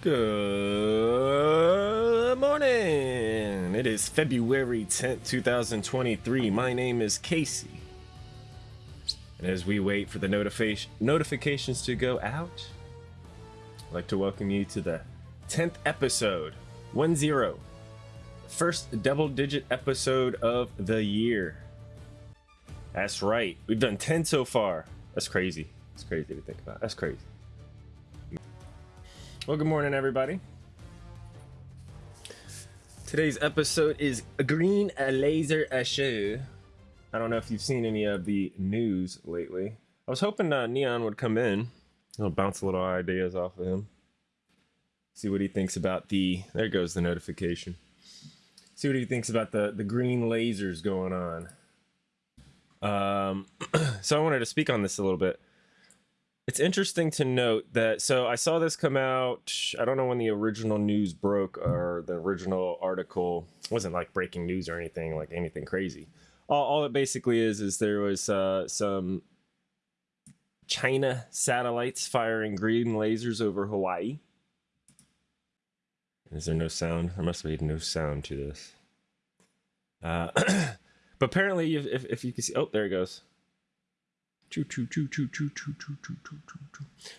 Good morning. It is February 10th, 2023. My name is Casey. And as we wait for the notification notifications to go out, I'd like to welcome you to the 10th episode, 1-0. First double-digit episode of the year. That's right. We've done 10 so far. That's crazy. That's crazy to think about. That's crazy. Well, good morning, everybody. Today's episode is a Green Laser Show. I don't know if you've seen any of the news lately. I was hoping uh, Neon would come in. I'll bounce a little ideas off of him. See what he thinks about the. There goes the notification. See what he thinks about the the green lasers going on. Um, so I wanted to speak on this a little bit. It's interesting to note that so I saw this come out. I don't know when the original news broke or the original article it wasn't like breaking news or anything like anything crazy. All, all it basically is is there was uh, some China satellites firing green lasers over Hawaii. Is there no sound? There must be no sound to this. Uh, but apparently, if, if, if you can see, oh, there it goes.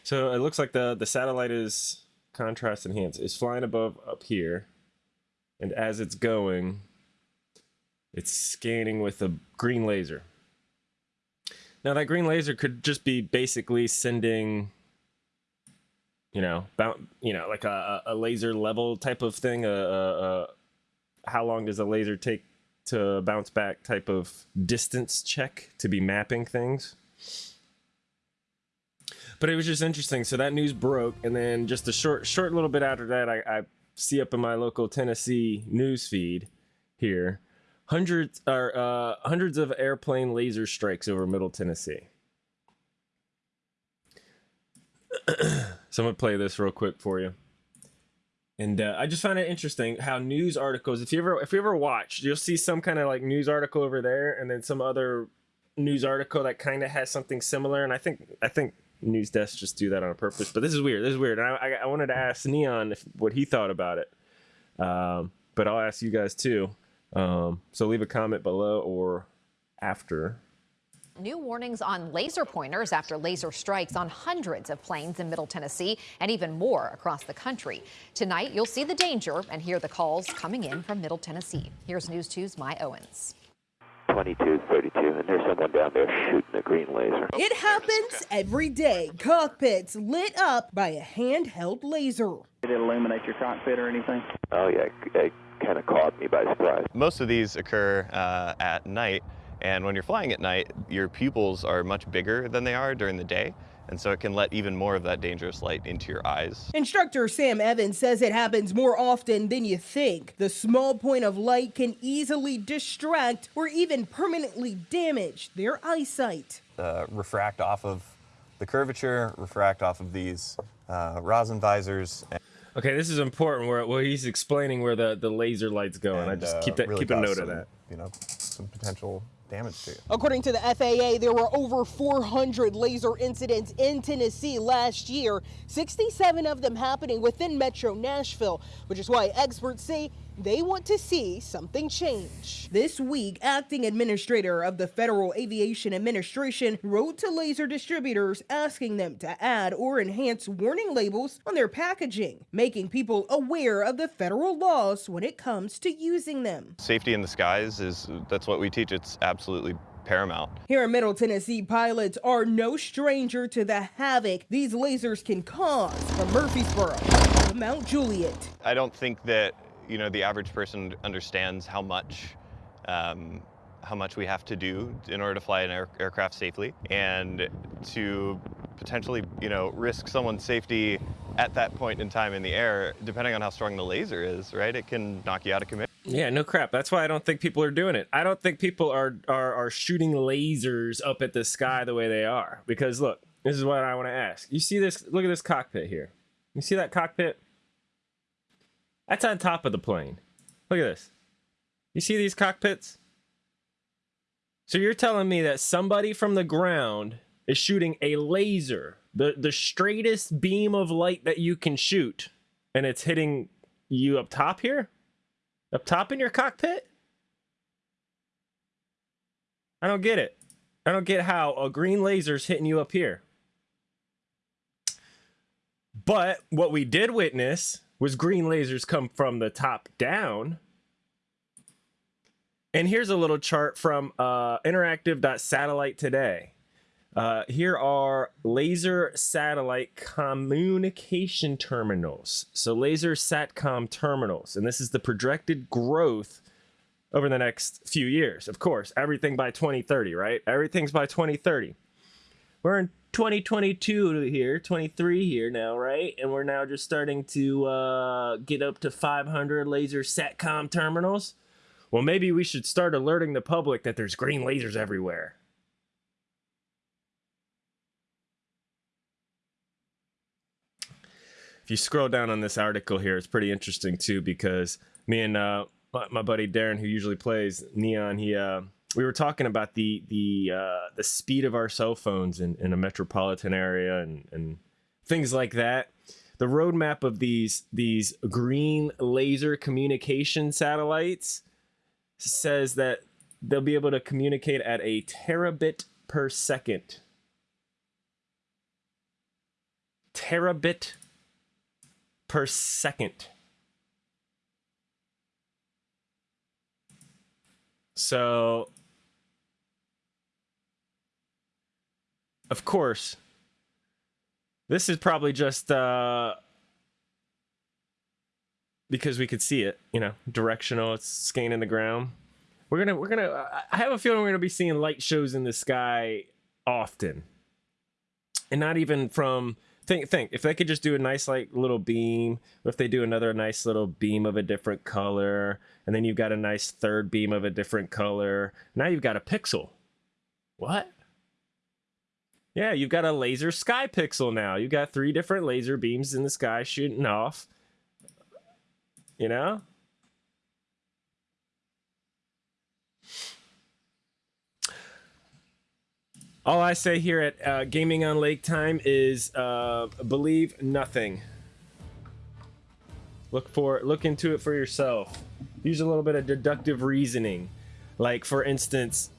So it looks like the the satellite is contrast enhanced. It's flying above up here, and as it's going, it's scanning with a green laser. Now that green laser could just be basically sending, you know, bound, you know, like a, a laser level type of thing. A, a, a how long does a laser take to bounce back type of distance check to be mapping things. But it was just interesting. So that news broke, and then just a short, short little bit after that, I, I see up in my local Tennessee news feed here hundreds or uh, hundreds of airplane laser strikes over Middle Tennessee. so I'm gonna play this real quick for you. And uh, I just find it interesting how news articles. If you ever, if you ever watch, you'll see some kind of like news article over there, and then some other news article that kind of has something similar. And I think, I think news desks just do that on a purpose. But this is weird. This is weird. And I, I, wanted to ask Neon if, what he thought about it. Um, but I'll ask you guys too. Um, so leave a comment below or after New warnings on laser pointers after laser strikes on hundreds of planes in Middle Tennessee and even more across the country. Tonight, you'll see the danger and hear the calls coming in from Middle Tennessee. Here's News 2's Mye Owens. 2232, and there's someone down there shooting a green laser. It happens every day. Cockpits lit up by a handheld laser. Did it illuminate your cockpit or anything? Oh, yeah, it kind of caught me by surprise. Most of these occur uh, at night, and when you're flying at night, your pupils are much bigger than they are during the day. And so it can let even more of that dangerous light into your eyes. Instructor Sam Evans says it happens more often than you think. The small point of light can easily distract or even permanently damage their eyesight. Uh, refract off of the curvature, refract off of these uh, rosin visors. Okay, this is important. Where, where he's explaining where the, the laser light's going. And, I just keep that really keep a note some, of that. You know, some potential damage to you. According to the FAA, there were over 400 laser incidents in Tennessee last year, 67 of them happening within Metro Nashville, which is why experts say they want to see something change. This week, acting administrator of the Federal Aviation Administration wrote to laser distributors asking them to add or enhance warning labels on their packaging, making people aware of the federal laws when it comes to using them. Safety in the skies is that's what we teach. It's absolutely paramount. Here in Middle Tennessee, pilots are no stranger to the havoc these lasers can cause from Murfreesboro to Mount Juliet. I don't think that you know the average person understands how much um, how much we have to do in order to fly an air aircraft safely and to potentially you know risk someone's safety at that point in time in the air depending on how strong the laser is right? It can knock you out of commission yeah no crap. That's why i don't think people are doing it. I don't think people are are, are shooting lasers up at the sky the way they are. Because look this is what i want to ask. You see this look at this cockpit here. You see that cockpit that's on top of the plane. Look at this. You see these cockpits? So you're telling me that somebody from the ground is shooting a laser, the, the straightest beam of light that you can shoot, and it's hitting you up top here? Up top in your cockpit? I don't get it. I don't get how a green laser's hitting you up here. But what we did witness was green lasers come from the top down. And here's a little chart from uh, interactive.satellite today. Uh, here are laser satellite communication terminals. So laser satcom terminals. And this is the projected growth over the next few years. Of course, everything by 2030, right? Everything's by 2030. We're in 2022 here, 23 here now, right? And we're now just starting to uh, get up to 500 laser satcom terminals. Well, maybe we should start alerting the public that there's green lasers everywhere. If you scroll down on this article here, it's pretty interesting too because me and uh, my, buddy Darren, who usually plays Neon, he uh, we were talking about the the uh, the speed of our cell phones in, in a metropolitan area and and things like that. The roadmap of these these green laser communication satellites says that they'll be able to communicate at a terabit per second. Terabit per second. So, of course, this is probably just uh, because we could see it, you know, directional. It's scanning the ground. We're gonna, we're gonna. I have a feeling we're gonna be seeing light shows in the sky often, and not even from think think if they could just do a nice like little beam if they do another nice little beam of a different color and then you've got a nice third beam of a different color now you've got a pixel what yeah you've got a laser sky pixel now you've got three different laser beams in the sky shooting off you know All I say here at uh, Gaming on Lake Time is uh, believe nothing. Look for look into it for yourself. Use a little bit of deductive reasoning. Like for instance,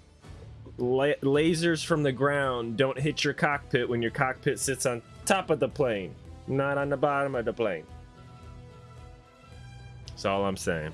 la lasers from the ground don't hit your cockpit when your cockpit sits on top of the plane, not on the bottom of the plane. That's all I'm saying.